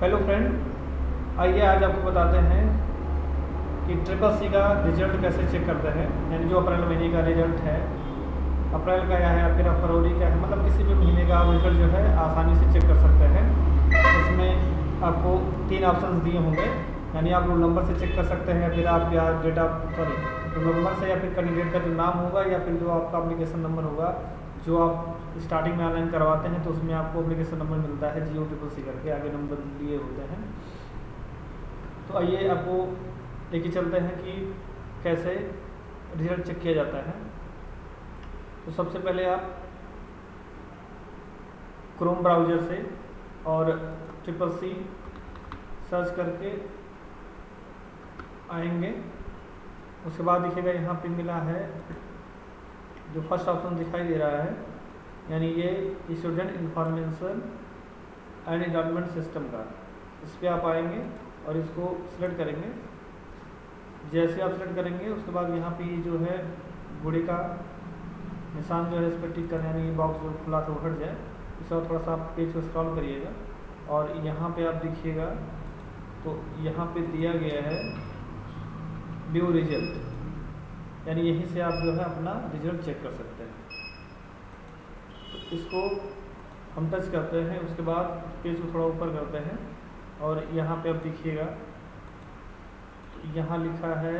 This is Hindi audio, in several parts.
हेलो फ्रेंड आइए आज आपको बताते हैं कि ट्रिपल सी का रिज़ल्ट कैसे चेक करते हैं। यानी जो अप्रैल महीने का रिज़ल्ट है, अप्रैल का या है, या फिर फरवरी का है मतलब किसी भी महीने का रिज़ल्ट जो है, आसानी से चेक कर सकते हैं। इसमें आपको तीन ऑप्शन दिए होंगे। यानी आप रोल नंबर से चेक कर सकते हैं फिर आप या date of sorry roll number से या फिर कैंडिडेट का जो नाम होगा, या फिर जो आपका अप्लीकेशन नंबर होगा जो आप स्टार्टिंग में ऑनलाइन करवाते हैं तो उसमें आपको अप्लीकेशन नंबर मिलता है, जियो ट्रिपल सी करके, आगे नंबर दिए होते हैं। तो आइए आपको लेके चलते हैं कि कैसे रिज़ल्ट चेक किया जाता है। तो सबसे पहले आप क्रोम ब्राउज़र से और ट्रिपल सी सर्च करके आएँगे। उसके बाद दिखेगा यहाँ पे मिला है जो फ़र्स्ट ऑप्शन दिखाई दे रहा है, यानी ये student information and environment system का। इस पर आप आएँगे और इसको सिलेक्ट करेंगे। जैसे आप सिलेक्ट करेंगे, उसके बाद यहाँ पे जो है घोड़े का निशान जो है इस पर टिक करना, यानी बॉक्स जो खुला था वो हट जाए। और थोड़ा सा आप पेज को स्क्रॉल करिएगा। और यहाँ पे आप देखिएगा तो यहाँ पे दिया गया है व्यू रिज़ल्ट यानी यहीं से आप जो है अपना रिज़ल्ट चेक कर सकते हैं। तो इसको हम टच करते हैं, उसके बाद पेज को थोड़ा ऊपर करते हैं और यहाँ पे आप देखिएगा तो यहाँ लिखा है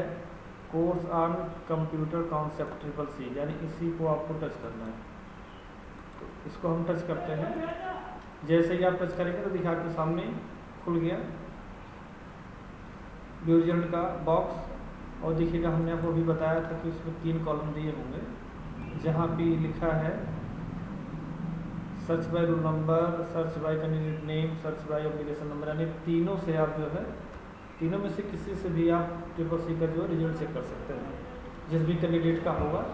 course on computer concept triple C यानी इसी को आपको टच करना है। तो इसको हम टच करते हैं। जैसे ही आप टच करेंगे तो दिखा के सामने खुल गया। व्यू रिज़ल्ट का बॉक्स और देखिएगा, हमने आपको अभी बताया था कि उसमें तीन कॉलम दिए होंगे, जहाँ पे लिखा है search by roll number search by candidate name search by application number यानी तीनों से आप जो है, तीनों में से किसी से भी आप ट्रिपल सी का जो है रिज़ल्ट चेक कर सकते हैं। जिस भी कैंडिडेट का होगा,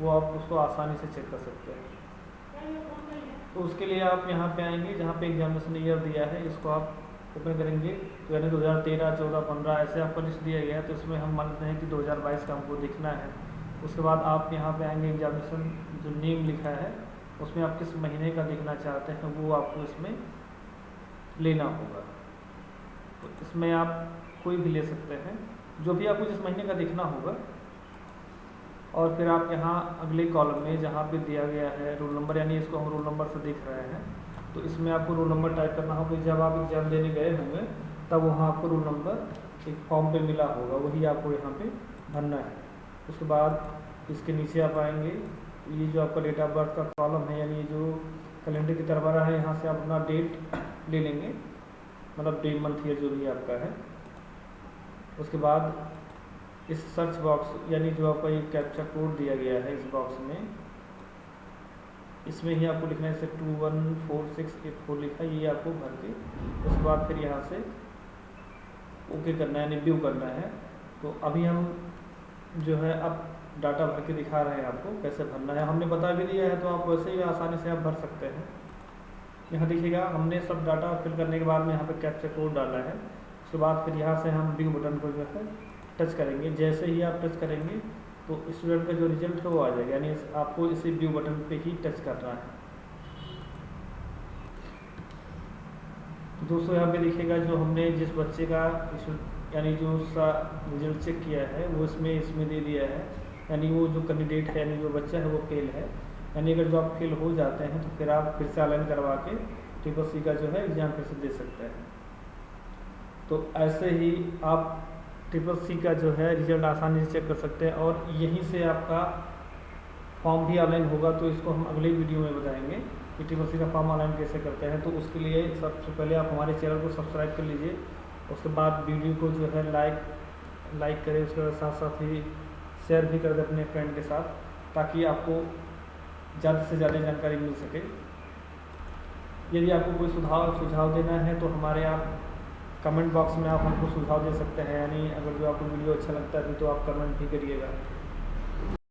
वो आप उसको आसानी से चेक कर सकते हैं। तो उसके लिए आप यहाँ पे आएँगे, जहाँ पे एग्जामिनेशन ईयर दिया है, इसको आप ओपन करेंगे। तो यानी 2013, 14, 15 ऐसे आपका लिस्ट दिया गया है तो इसमें हम मानते हैं कि 2022 का हमको देखना है। उसके बाद आप यहाँ पे आएँगे एग्जामिनेशन जो नेम लिखा है उसमें आप किस महीने का देखना चाहते हैं वो आपको इसमें लेना होगा। तो इसमें आप कोई भी ले सकते हैं जो भी आपको जिस महीने का देखना होगा। और फिर आप यहाँ अगले कॉलम में जहाँ पे दिया गया है रोल नंबर यानी इसको हम रोल नंबर से देख रहे हैं तो इसमें आपको रोल नंबर टाइप करना होगा। जब आप एग्ज़ाम देने गए होंगे, तब वहाँ आपको रोल नंबर एक फॉर्म पे मिला होगा। वही आपको यहाँ पे भरना है। उसके बाद इसके नीचे आप आएँगे। ये जो आपका डेट ऑफ़ बर्थ का कॉलम है, यानी ये जो कैलेंडर की तरफ़ है, यहाँ से आप अपना डेट ले लेंगे। मतलब डे मंथ ईयर जो भी आपका है। उसके बाद इस सर्च बॉक्स यानी जो आपका ये कैप्चा कोड दिया गया है इस बॉक्स में इसमें ही आपको लिखना है जैसे two one four six eight four लिखा है ये आपको भर के उसके बाद फिर यहाँ से ओके करना है यानी व्यू करना है। तो अभी हम जो है अब डाटा भर के दिखा रहे हैं आपको कैसे भरना है। हमने बता भी दिया है तो आप वैसे ही आसानी से आप भर सकते हैं। यहाँ देखिएगा, हमने सब डाटा फिल करने के बाद में यहाँ पर कैप्चर कोड डाला है। उसके बाद फिर यहाँ से हम व्यू बटन को जो है टच करेंगे। जैसे ही आप टच करेंगे तो स्टूडेंट का जो रिज़ल्ट है वो आ जाएगा, यानी आपको इसे व्यू बटन पे ही टच करना है। तो दोस्तों, यहाँ पे देखिएगा जो हमने जिस बच्चे का यानी जो सा रिज़ल्ट चेक किया है, वो इसमें इसमें दे दिया है। यानी वो जो कैंडिडेट है, यानी जो बच्चा है, वो फेल है। यानी अगर जो आप फेल हो जाते हैं तो फिर आप फिर से ऑनलाइन करवा के ट्रिपल सी का जो है एग्ज़ाम फिर से दे सकते हैं। तो ऐसे ही आप ट्रिपल सी का जो है रिज़ल्ट आसानी से चेक कर सकते हैं और यहीं से आपका फॉर्म भी ऑनलाइन होगा तो इसको हम अगले वीडियो में बताएँगे कि ट्रिपल सी का फॉर्म ऑनलाइन कैसे करते हैं। तो उसके लिए सबसे पहले आप हमारे चैनल को सब्सक्राइब कर लीजिए, उसके बाद वीडियो को जो है लाइक लाइक करें, उसके साथ साथ ही शेयर भी कर दें अपने फ्रेंड के साथ, ताकि आपको ज़्यादा से ज़्यादा जानकारी मिल सके। यदि आपको कोई सुझाव सुझाव देना है तो हमारे आप कमेंट बॉक्स में आप हमको सुझाव दे सकते हैं, यानी अगर जो आपको वीडियो अच्छा लगता है तो आप कमेंट भी करिएगा।